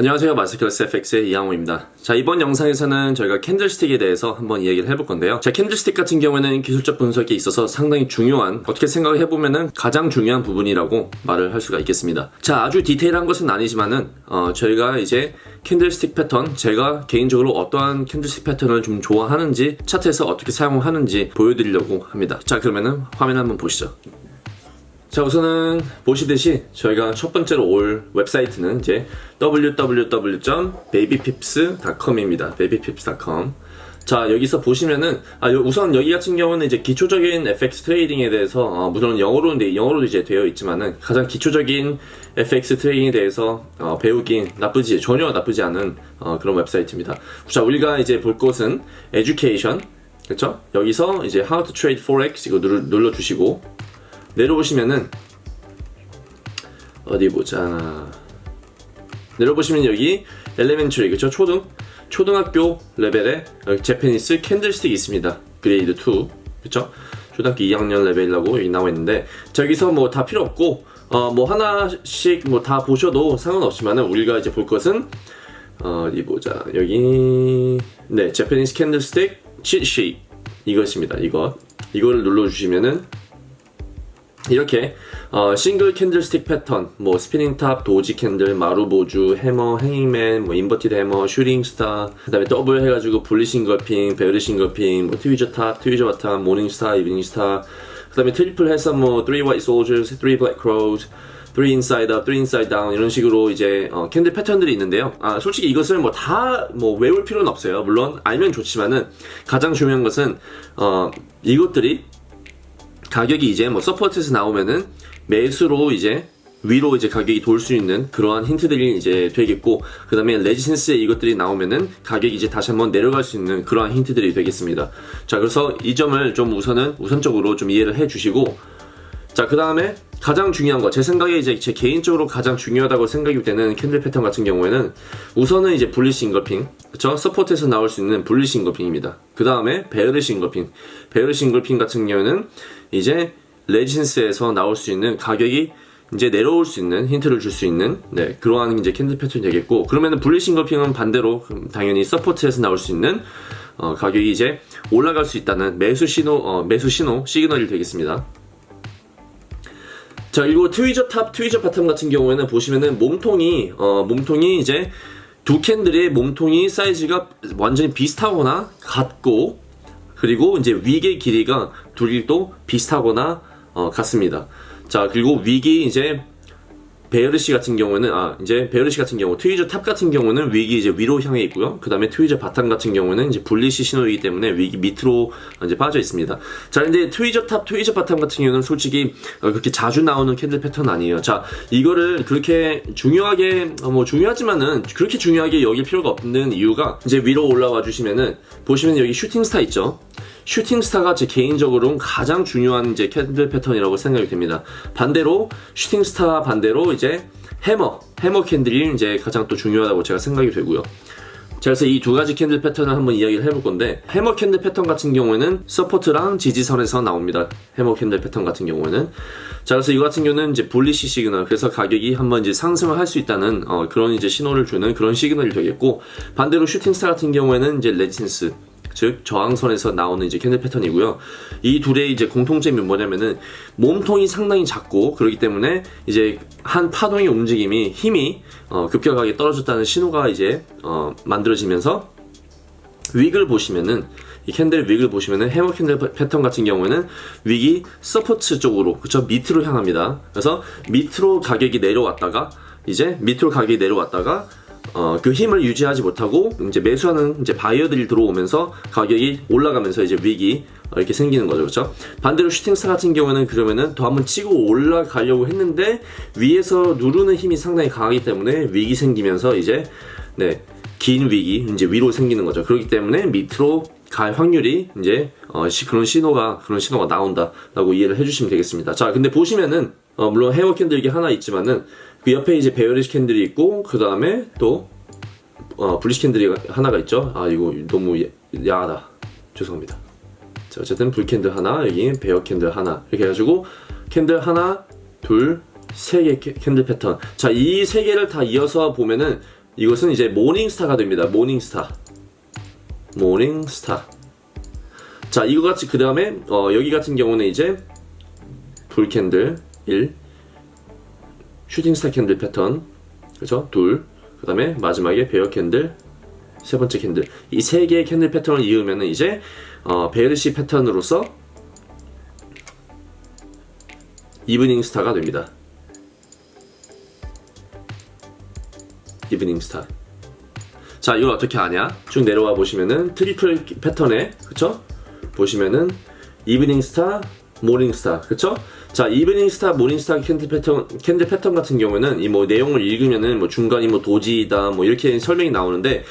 안녕하세요. 마스터클래스 FX의 이항호입니다. 자 이번 영상에서는 저희가 candlestick에 대해서 한번 이야기를 해볼 건데요. 자 candlestick 같은 경우에는 기술적 분석에 있어서 상당히 중요한 어떻게 생각을 해보면은 가장 중요한 부분이라고 말을 할 수가 있겠습니다. 자 아주 디테일한 것은 아니지만은 어, 저희가 이제 candlestick 패턴 제가 개인적으로 어떠한 candlestick 패턴을 좀 좋아하는지 차트에서 어떻게 사용하는지 보여드리려고 합니다. 자 그러면은 화면 한번 보시죠 자 우선은 보시듯이 저희가 첫 번째로 올 웹사이트는 이제 www.babypips.com입니다. babypips.com 자 여기서 보시면은 아 우선 여기 같은 경우는 이제 기초적인 FX trading에 대해서 어, 물론 영어로인데 영어로도 이제 되어 있지만은 가장 기초적인 FX trading에 대해서 어, 배우기 나쁘지 전혀 나쁘지 않은 어, 그런 웹사이트입니다. 자 우리가 이제 볼 것은 education 그렇죠? 여기서 이제 how to trade forex 이거 눌러, 눌러주시고 내려보시면은 어디 보자 내려보시면 여기 elementary 그쵸? 초등? 초등학교 레벨의 Japanese candlestick이 있습니다. grade 2 그쵸? 초등학교 2학년 레벨이라고 여기 나와 있는데 저기서 뭐 다 필요 없고 어 뭐 하나씩 뭐 다 보셔도 상관없지만은 우리가 이제 볼 것은 어, 어디 보자. 여기 네 Japanese candlestick cheat sheet 이것입니다 이거 이거를 눌러주시면은 이렇게 어, single candlestick pattern, 뭐 spinning top, doji candle, marubozu, hammer, hanging man, 뭐 inverted hammer, shooting star, 그 다음에 더블 해가지고 bullish engulfing, bearish engulfing, 뭐 tweezer top, tweezer bottom, morning star, evening star, 그 다음에 triple 해서 뭐 3 white soldiers, 3 black crows, 3 inside up, 3 inside down 이런 식으로 이제 어, candle 패턴들이 있는데요. 아 솔직히 이것을 뭐 다 뭐 외울 필요는 없어요. 물론 알면 좋지만은 가장 중요한 것은 어, 이것들이 가격이 이제 뭐 support에서 나오면은 매수로 이제 위로 이제 가격이 돌 수 있는 그러한 힌트들이 이제 되겠고 그 다음에 resistance에 이것들이 나오면은 가격이 이제 다시 한번 내려갈 수 있는 그러한 힌트들이 되겠습니다. 자 그래서 이 점을 좀 우선은 우선적으로 좀 이해를 해 주시고 자 그 다음에 가장 중요한 거. 제 생각에 이제 제 개인적으로 가장 중요하다고 생각이 되는 candle 패턴 같은 경우에는 우선은 이제 bullish engulfing. 그쵸? support에서 나올 수 있는 bullish engulfing입니다. 그 다음에 bearish engulfing. bearish engulfing 같은 경우에는 이제 resistance에서 나올 수 있는 가격이 이제 내려올 수 있는 힌트를 줄 수 있는 네 그러한 이제 candle 패턴이 되겠고 그러면은 bullish engulfing은 반대로 당연히 support에서 나올 수 있는 어, 가격이 이제 올라갈 수 있다는 매수 신호 어, 매수 신호 시그널이 되겠습니다. 자 그리고 tweezer top, tweezer bottom 같은 경우에는 보시면은 몸통이 어, 몸통이 이제 두 캔들의 몸통이 사이즈가 완전히 비슷하거나 같고 그리고 이제 wick의 길이가 둘이 또 비슷하거나 어, 같습니다. 자 그리고 wick이 이제 bearish 같은 경우는 아 이제 bearish 같은 경우 tweezer top 같은 경우는 wick이 이제 위로 향해 있고요. 그 다음에 tweezer bottom 같은 경우는 이제 bullish 신호이기 때문에 wick이 밑으로 이제 빠져 있습니다. 자 근데 tweezer top, tweezer bottom 같은 경우는 솔직히 어, 그렇게 자주 나오는 캔들 패턴 아니에요. 자 이거를 그렇게 중요하게 어, 뭐 중요하지만은 그렇게 중요하게 여길 필요가 없는 이유가 이제 위로 올라와 주시면은 보시면 여기 shooting star 있죠. shooting star가 제 개인적으로는 가장 중요한 이제 캔들 패턴이라고 생각이 됩니다. 반대로 shooting star 반대로 이제 해머, 해머 캔들이 이제 가장 또 중요하다고 제가 생각이 되고요. 자, 그래서 이 두 가지 캔들 패턴을 한번 이야기를 해볼 건데 해머 캔들 패턴 같은 경우에는 support랑 지지선에서 나옵니다. 해머 캔들 패턴 같은 경우에는 자, 그래서 이거 같은 경우는 이제 bullish 시그널 그래서 가격이 한번 이제 상승을 할 수 있다는 어, 그런 이제 신호를 주는 그런 시그널이 되겠고 반대로 shooting star 같은 경우에는 이제 resistance 즉 저항선에서 나오는 이제 캔들 패턴이고요. 이 둘의 이제 공통점이 뭐냐면은 몸통이 상당히 작고 그렇기 때문에 이제 한 파동의 움직임이 힘이 어, 급격하게 떨어졌다는 신호가 이제 어, 만들어지면서 wick을 보시면은 이 캔들 wick을 보시면은 해머 캔들 패턴 같은 경우에는 wick이 support 쪽으로 그쵸 밑으로 향합니다. 그래서 밑으로 가격이 내려왔다가 이제 밑으로 가격이 내려왔다가 어, 그 힘을 유지하지 못하고 이제 매수하는 이제 바이어들이 들어오면서 가격이 올라가면서 이제 wick이 이렇게 생기는 거죠. 그렇죠? 반대로 shooting star 같은 경우는 그러면은 더 한번 치고 올라가려고 했는데 위에서 누르는 힘이 상당히 강하기 때문에 wick이 생기면서 이제 네 긴 wick이 이제 위로 생기는 거죠. 그렇기 때문에 밑으로 갈 확률이 이제 어, 시, 그런 신호가 그런 신호가 나온다라고 이해를 해주시면 되겠습니다. 자 근데 보시면은 어, 물론 해머 캔들 이게 하나 있지만은 그 옆에 이제 bearish 캔들이 있고 그 다음에 또 어, bullish 캔들이 하나가 있죠 아 이거 너무 야하다 죄송합니다 자 어쨌든 bull 캔들 하나 여기 bear 캔들 하나 이렇게 해가지고 캔들 하나 둘 세 개 캔들 패턴 자 이 세 개를 다 이어서 보면은 이것은 이제 모닝스타가 됩니다. 모닝스타. 모닝스타. 자, 이거 같이 그 다음에 어, 여기 같은 경우는 이제 bull 캔들 1 shooting star 캔들 패턴 그죠? 둘. 그 다음에 마지막에 bear 캔들 세 번째 캔들. 이 세 개의 캔들 패턴을 이으면은 이제 어, bearish 패턴으로서 evening star가 됩니다. evening star. 자, 이걸 어떻게 아냐? 쭉 내려와 보시면은 트리플 패턴에 그쵸? 보시면은 evening star, morning star, 그쵸? 자, evening star, morning star 캔들 패턴, 캔들 패턴 같은 경우에는 이 뭐 내용을 읽으면은 뭐 중간이 뭐 doji다 뭐 이렇게 설명이 나오는데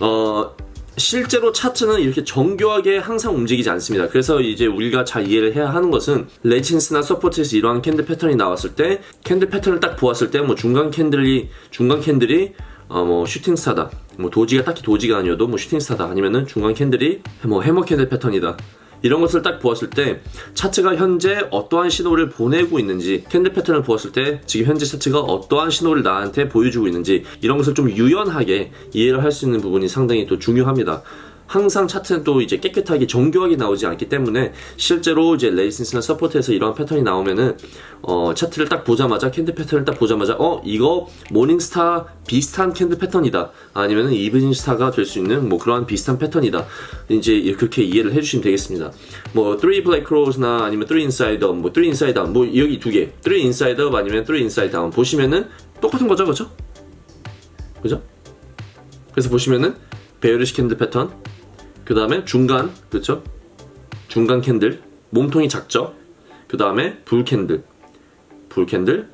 어 실제로 차트는 이렇게 정교하게 항상 움직이지 않습니다. 그래서 이제 우리가 잘 이해를 해야 하는 것은 resistance나 support에서 이러한 캔들 패턴이 나왔을 때 캔들 패턴을 딱 보았을 때 뭐 중간 캔들이 중간 캔들이 어 뭐 슈팅 스타다. 뭐 도지가 딱히 도지가 아니어도 뭐 슈팅 스타다. 아니면은 중간 캔들이 뭐 해머 캔들 패턴이다. 이런 것을 딱 보았을 때 차트가 현재 어떠한 신호를 보내고 있는지 캔들 패턴을 보았을 때 지금 현재 차트가 어떠한 신호를 나한테 보여주고 있는지 이런 것을 좀 유연하게 이해를 할 수 있는 부분이 상당히 또 중요합니다. 항상 차트는 또 이제 깨끗하게 정교하게 나오지 않기 때문에 실제로 이제 resistance나 support에서 이런 패턴이 나오면은 어 차트를 딱 보자마자 캔들 패턴을 딱 보자마자 어 이거 morning star 비슷한 캔들 패턴이다. 아니면은 evening star가 될 수 있는 뭐 그러한 비슷한 패턴이다. 이제 그렇게 이해를 해주시면 되겠습니다. 뭐3 블랙 크로우나 아니면 3 인사이드 뭐3 인사이드 뭐 여기 두개3 인사이드 아니면 3 인사이드 보시면은 똑같은 거죠 그죠? 그죠? 그래서 보시면은 bearish 캔들 패턴 그 다음에 중간 그렇죠 중간 캔들 몸통이 작죠? 그 다음에 bull 캔들. bull 캔들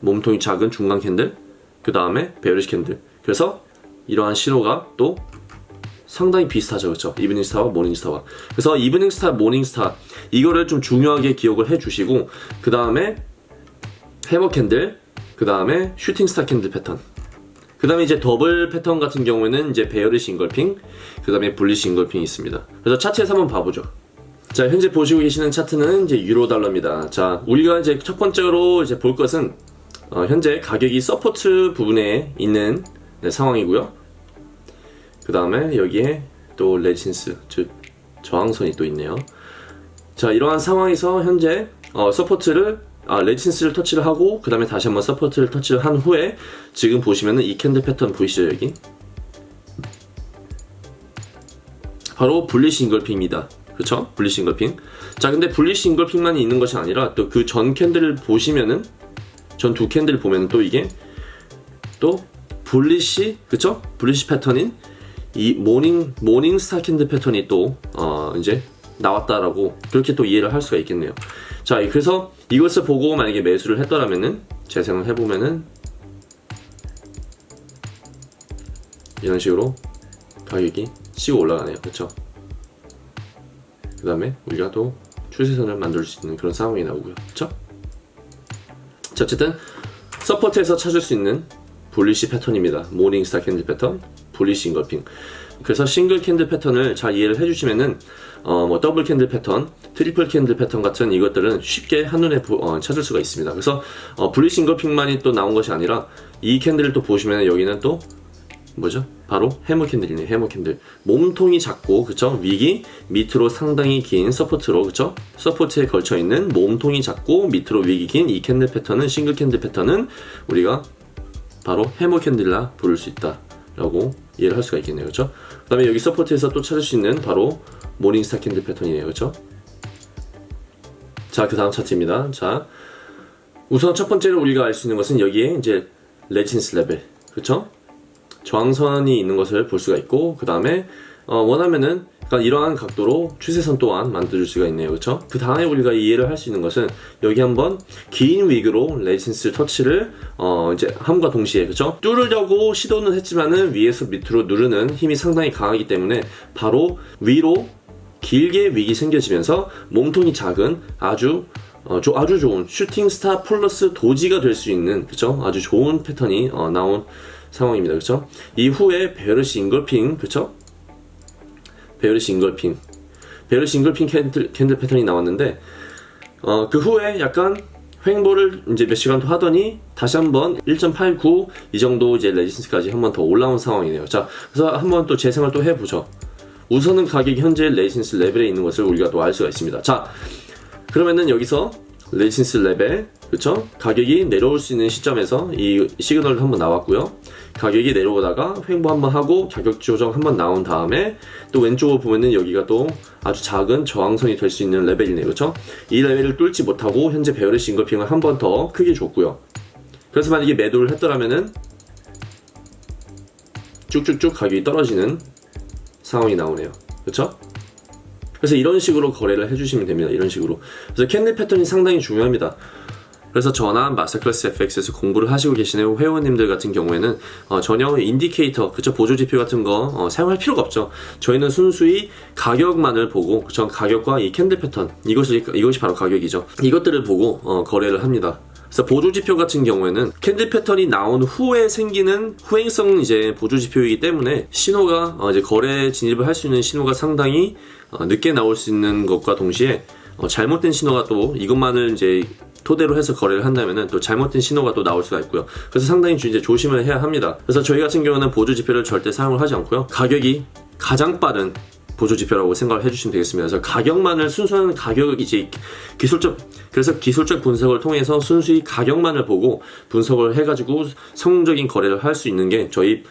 몸통이 작은 중간 캔들 그 다음에 bearish 캔들. 그래서 이러한 신호가 또 상당히 비슷하죠 그렇죠 evening star와 morning star와. 그래서 evening star morning star 이거를 좀 중요하게 기억을 해 주시고 그 다음에 해머 캔들 그 다음에 shooting star 캔들 패턴 그 다음에 이제 더블 패턴 같은 경우에는 이제 bearish engulfing 그 다음에 bullish engulfing이 있습니다. 그래서 차트에서 한번 봐보죠. 자 현재 보시고 계시는 차트는 이제 유로 달러입니다. 자 우리가 이제 첫 번째로 이제 볼 것은 어, 현재 가격이 support 부분에 있는 네, 상황이고요. 그 다음에 여기에 또 resistance 즉 저항선이 또 있네요. 자 이러한 상황에서 현재 어, support를 아, resistance를 터치를 하고 그 다음에 다시 한번 support를 터치를 한 후에 지금 보시면은 이 캔들 패턴 보이시죠 여기 바로 bullish engulfing입니다 그쵸? bullish engulfing 자 근데 bullish engulfing만이 있는 것이 아니라 또 그 전 캔들을 보시면은 전 두 캔들 보면 또 이게 또 bullish 그쵸? bullish 패턴인 이 morning morning star candle 패턴이 또 어, 이제 나왔다라고 그렇게 또 이해를 할 수가 있겠네요. 자, 그래서 이것을 보고 만약에 매수를 했더라면은 재생을 해보면은 이런 식으로 가격이 치고 올라가네요. 그렇죠? 그 다음에 우리가 또 추세선을 만들 수 있는 그런 상황이 나오고요. 그렇죠? 자, 어쨌든 support에서 찾을 수 있는 bullish 패턴입니다. morning star candle 패턴, bullish engulfing. 그래서 single candle 패턴을 잘 이해를 해주시면은 어, 뭐 double candle 패턴, triple candle 패턴 같은 이것들은 쉽게 한눈에 보, 어, 찾을 수가 있습니다. 그래서 어, bullish engulfing만이 또 나온 것이 아니라 이 candle을 또 보시면 여기는 또 뭐죠? 바로 hammer candle이네요. hammer candle. 몸통이 작고 그쵸? wick이 밑으로 상당히 긴 support로 그쵸? support에 걸쳐 있는 몸통이 작고 밑으로 wick이 긴 이 candle 패턴은 single candle 패턴은 우리가 바로 hammer candle라 부를 수 있다라고 이해를 할 수가 있겠네요. 그쵸? 그 다음에 여기 support에서 또 찾을 수 있는 바로 morning star candle 패턴이네요. 그쵸? 자, 그 다음 차트입니다. 자, 우선 첫 번째로 우리가 알 수 있는 것은 여기에 이제 resistance level. 그쵸? 저항선이 있는 것을 볼 수가 있고 그 다음에 어, 원하면은 그러니까 이러한 각도로 추세선 또한 만들 수가 있네요 그쵸 그 다음에 우리가 이해를 할 수 있는 것은 여기 한번 긴 wick으로 resistance 터치를 어 이제 함과 동시에 그쵸 뚫으려고 시도는 했지만은 위에서 밑으로 누르는 힘이 상당히 강하기 때문에 바로 위로 길게 wick이 생겨지면서 몸통이 작은 아주 어, 조, 아주 좋은 shooting star plus doji가 될 수 있는 그쵸 아주 좋은 패턴이 어, 나온 상황입니다. 그쵸? 이후에 bearish engulfing, 그쵸? bearish engulfing. bearish engulfing candle, candle 패턴이 나왔는데, 어, 그 후에 약간 횡보를 이제 몇 시간 더 하더니 다시 한번 1.89 이 정도 이제 resistance까지 한번 더 올라온 상황이네요. 자, 그래서 한번 또 재생을 또 해보죠. 우선은 가격이 현재 resistance level에 있는 것을 우리가 또 알 수가 있습니다. 자, 그러면은 여기서 resistance level 그쵸? 가격이 내려올 수 있는 시점에서 이 시그널도 한번 나왔고요. 가격이 내려오다가 횡보 한번 하고 가격 조정 한번 나온 다음에 또 왼쪽으로 보면은 여기가 또 아주 작은 저항선이 될 수 있는 레벨이네요. 그쵸? 이 레벨을 뚫지 못하고 현재 bearish engulfing을 한 번 더 크게 줬고요. 그래서 만약에 매도를 했더라면은 쭉쭉쭉 가격이 떨어지는 상황이 나오네요. 그쵸? 그래서 이런 식으로 거래를 해주시면 됩니다. 이런 식으로. 그래서 candle 패턴이 상당히 중요합니다. 그래서 저나 마스터클래스 FX에서 공부를 하시고 계시는 회원님들 같은 경우에는 어, 전혀 indicator, 그쵸 보조 지표 같은 거 어, 사용할 필요가 없죠. 저희는 순수히 가격만을 보고, 그쵸 가격과 이 candle 패턴 이것이 이것이 바로 가격이죠. 이것들을 보고 어, 거래를 합니다. 그래서 보조 지표 같은 경우에는 candle 패턴이 나온 후에 생기는 후행성 이제 보조 지표이기 때문에 신호가 어, 이제 거래 진입을 할 수 있는 신호가 상당히 어, 늦게 나올 수 있는 것과 동시에 어, 잘못된 신호가 또 이것만을 이제 토대로 해서 거래를 한다면은 또 잘못된 신호가 또 나올 수가 있고요. 그래서 상당히 주- 이제 조심을 해야 합니다. 그래서 저희 같은 경우는 보조 지표를 절대 사용을 하지 않고요. 가격이 가장 빠른 보조 지표라고 생각을 해주시면 되겠습니다. 그래서 가격만을 순수한 가격 이제 기술적 그래서 기술적 분석을 통해서 순수히 가격만을 보고 분석을 해가지고 성공적인 거래를 할 수 있는 게 저희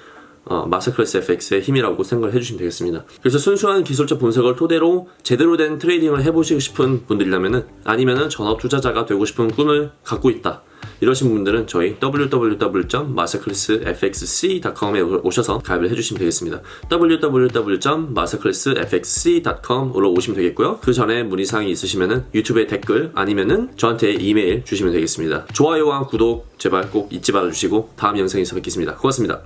어, 마스터클래스 FX의 힘이라고 생각을 해주시면 되겠습니다. 그래서 순수한 기술적 분석을 토대로 제대로 된 trading을 해보시고 싶은 분들이라면은 아니면은 전업 투자자가 되고 싶은 꿈을 갖고 있다. 이러신 분들은 저희 www.masterclassfxc.com에 오셔서 가입을 해주시면 되겠습니다. www.masterclassfxc.com으로 오시면 되겠고요. 그 전에 문의사항이 있으시면은 유튜브에 댓글 아니면은 저한테 이메일 주시면 되겠습니다. 좋아요와 구독 제발 꼭 잊지 말아주시고 다음 영상에서 뵙겠습니다. 고맙습니다.